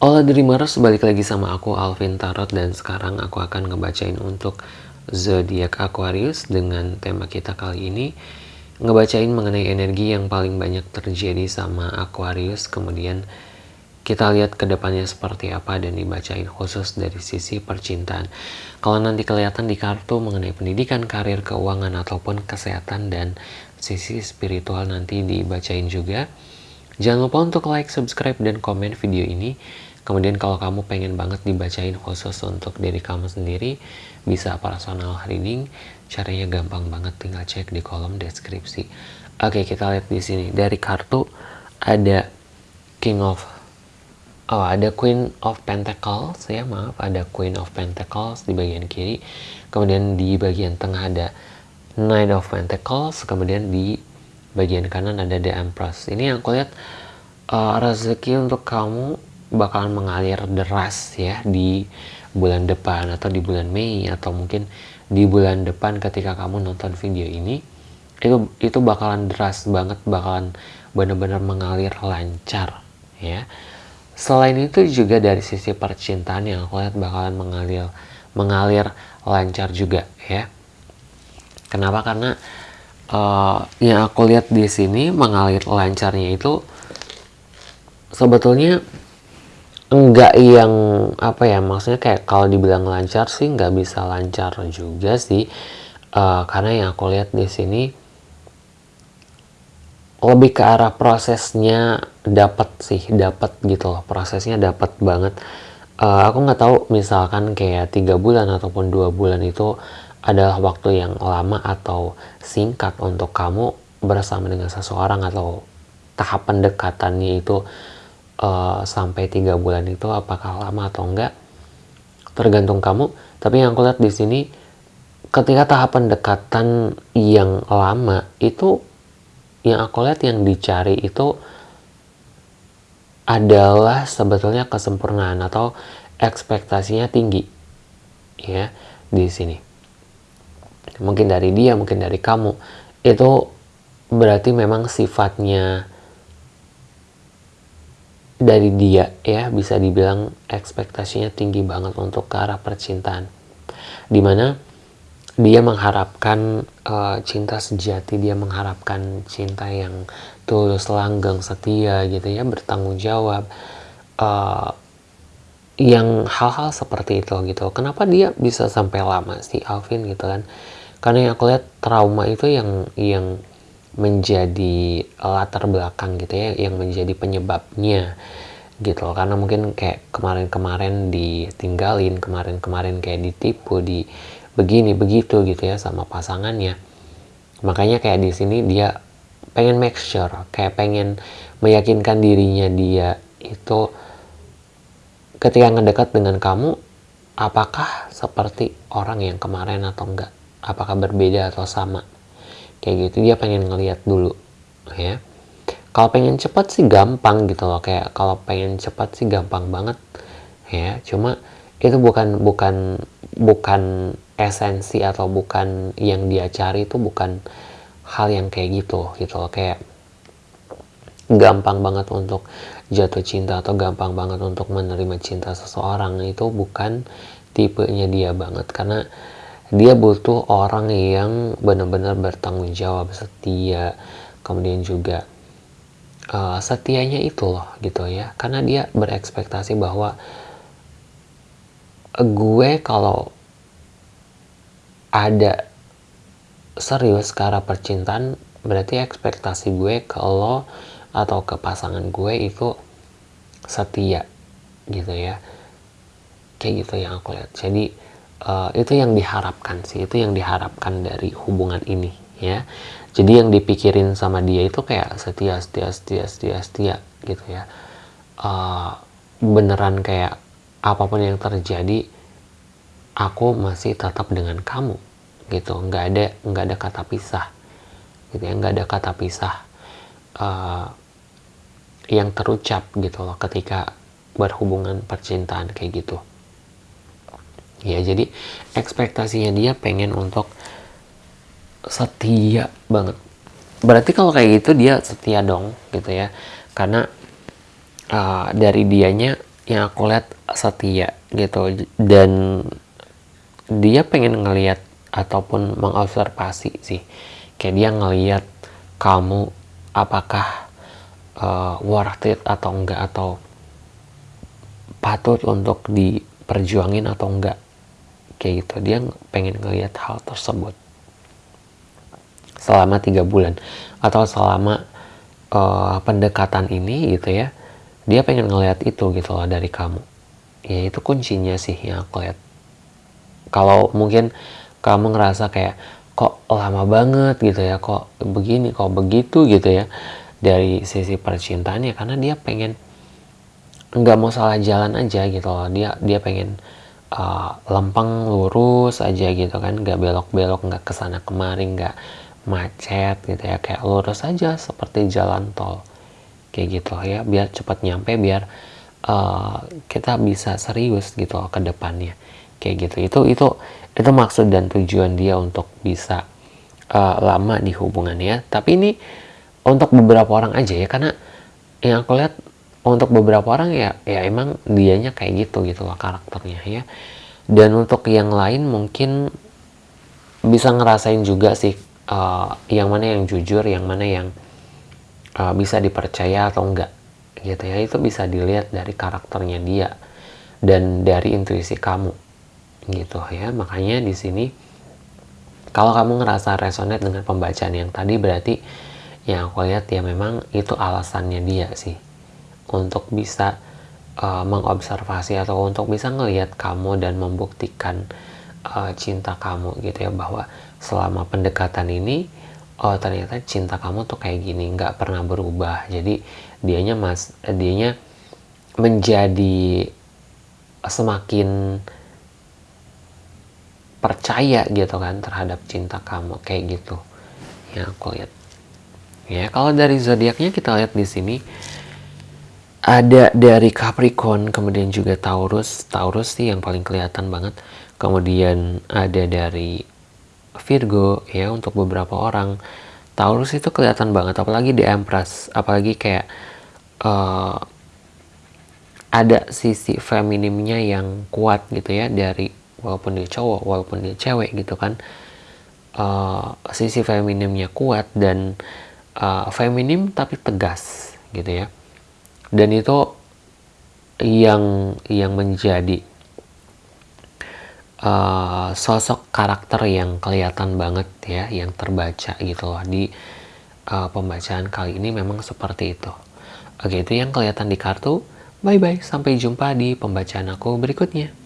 Hola Dreamers, balik lagi sama aku Alvin Tarot dan sekarang aku akan ngebacain untuk zodiak Aquarius dengan tema kita kali ini ngebacain mengenai energi yang paling banyak terjadi sama Aquarius kemudian kita lihat ke depannya seperti apa dan dibacain khusus dari sisi percintaan. Kalau nanti kelihatan di kartu mengenai pendidikan, karir, keuangan ataupun kesehatan dan sisi spiritual nanti dibacain juga. Jangan lupa untuk like, subscribe, dan komen video ini Kemudian kalau kamu pengen banget dibacain khusus untuk diri kamu sendiri, bisa personal reading. Caranya gampang banget, tinggal cek di kolom deskripsi. Oke, kita lihat di sini. Dari kartu ada King of Oh, ada Queen of Pentacles ya, maaf, ada Queen of Pentacles di bagian kiri. Kemudian di bagian tengah ada Knight of Pentacles, kemudian di bagian kanan ada The Empress. Ini yang aku lihat uh, rezeki untuk kamu bakalan mengalir deras ya di bulan depan atau di bulan Mei atau mungkin di bulan depan ketika kamu nonton video ini itu itu bakalan deras banget bakalan benar-benar mengalir lancar ya. Selain itu juga dari sisi percintaan yang aku lihat bakalan mengalir mengalir lancar juga ya. Kenapa? Karena uh, yang aku lihat di sini mengalir lancarnya itu sebetulnya enggak yang apa ya maksudnya kayak kalau dibilang lancar sih nggak bisa lancar juga sih. Uh, karena yang aku lihat di sini lebih ke arah prosesnya dapat sih dapat gitu loh prosesnya dapat banget. Uh, aku nggak tahu misalkan kayak tiga bulan ataupun dua bulan itu adalah waktu yang lama atau singkat untuk kamu bersama dengan seseorang atau tahap pendekatannya itu uh, sampai tiga bulan itu apakah lama atau enggak tergantung kamu. Tapi yang aku lihat di sini ketika tahapan pendekatan yang lama itu yang aku lihat yang dicari itu adalah sebetulnya kesempurnaan atau ekspektasinya tinggi ya di sini. Mungkin dari dia mungkin dari kamu. Itu berarti memang sifatnya dari dia ya bisa dibilang ekspektasinya tinggi banget untuk ke arah percintaan. Di mana dia mengharapkan uh, cinta sejati dia mengharapkan cinta yang tulus langgeng setia gitu ya bertanggung jawab uh, yang hal-hal seperti itu gitu. Kenapa dia bisa sampai lama sih Alvin gitu kan? Karena yang aku lihat trauma itu yang yang menjadi latar belakang gitu ya yang menjadi penyebabnya gitu loh. Karena mungkin kayak kemarin-kemarin ditinggalin kemarin-kemarin kayak ditipu di begini begitu gitu ya sama pasangannya. Makanya kayak di sini dia pengen make sure kayak pengen meyakinkan dirinya dia itu ketika ngedekat dengan kamu apakah seperti orang yang kemarin atau enggak? Apakah berbeda atau sama kayak gitu dia pengen ngeliat dulu ya. Kalau pengen cepat sih gampang gitu loh kayak kalau pengen cepat sih gampang banget ya. Cuma itu bukan bukan bukan esensi atau bukan yang dia cari itu bukan hal yang kayak gitu gitu loh. Kayak gampang banget untuk jatuh cinta atau gampang banget untuk menerima cinta seseorang itu bukan tipenya dia banget. Karena dia butuh orang yang benar-benar bertanggung jawab setia. Kemudian juga uh, setianya itu loh gitu ya. Karena dia berekspektasi bahwa gue kalau ada serius ke percintaan berarti ekspektasi gue ke lo atau ke pasangan gue itu setia gitu ya. Kayak gitu yang aku lihat. Jadi uh, itu yang diharapkan sih itu yang diharapkan dari hubungan ini ya. Jadi yang dipikirin sama dia itu kayak setia setia setia setia setia gitu ya. Uh, beneran kayak apa pun yang terjadi aku masih tetap dengan kamu gitu. Nggak ada nggak ada kata pisah gitu ya. Nggak ada kata pisah uh, yang terucap gitu loh ketika berhubungan percintaan kayak gitu ya jadi ekspektasinya dia pengen untuk setia banget. Berarti kalau kayak gitu dia setia dong gitu ya. Karena uh, dari dianya yang aku lihat setia gitu. Dan dia pengen ngelihat ataupun mengobservasi sih. Kayak dia ngelihat kamu apakah uh, worth it atau enggak atau patut untuk diperjuangin atau enggak kayak gitu. Dia pengen ngelihat hal tersebut. Selama tiga bulan. Atau selama uh, pendekatan ini gitu ya dia pengen ngelihat itu gitu loh dari kamu. Ya itu kuncinya sih yang aku lihat. Kalau mungkin kamu ngerasa kayak kok lama banget gitu ya kok begini kok begitu gitu ya dari sisi percintaannya. Karena dia pengen nggak mau salah jalan aja gitu loh. Dia dia pengen uh, lempeng lurus aja gitu kan nggak belok-belok nggak ke sana kemari nggak macet gitu ya kayak lurus aja seperti jalan tol. Kayak gitu ya biar cepat nyampe biar uh, kita bisa serius gitu loh ke depannya. Kayak gitu. Itu itu itu maksud dan tujuan dia untuk bisa uh, lama di hubungannya. Tapi ini untuk beberapa orang aja ya karena yang aku lihat untuk beberapa orang ya ya emang dianya kayak gitu gitu loh karakternya ya. Dan untuk yang lain mungkin bisa ngerasain juga sih uh, yang mana yang jujur yang mana yang uh, bisa dipercaya atau enggak gitu ya. Itu bisa dilihat dari karakternya dia dan dari intuisi kamu gitu ya. Makanya di sini kalau kamu ngerasa resonate dengan pembacaan yang tadi berarti yang aku lihat ya memang itu alasannya dia sih untuk bisa uh, mengobservasi atau untuk bisa ngelihat kamu dan membuktikan uh, cinta kamu gitu ya bahwa selama pendekatan ini oh ternyata cinta kamu tuh kayak gini nggak pernah berubah. Jadi dianya mas dianya menjadi semakin percaya gitu kan terhadap cinta kamu kayak gitu ya aku lihat. Ya kalau dari zodiaknya kita lihat di sini ada dari Capricorn kemudian juga Taurus. Taurus sih yang paling kelihatan banget. Kemudian ada dari Virgo ya untuk beberapa orang. Taurus itu kelihatan banget apalagi di Empress. Apalagi kayak uh, ada sisi feminimnya yang kuat gitu ya dari walaupun dia cowok walaupun dia cewek gitu kan. Uh, sisi feminimnya kuat dan uh, feminim tapi tegas gitu ya dan itu yang yang menjadi uh, sosok karakter yang kelihatan banget ya yang terbaca gitu loh di uh, pembacaan kali ini memang seperti itu. Oke itu yang kelihatan di kartu. Bye bye sampai jumpa di pembacaan aku berikutnya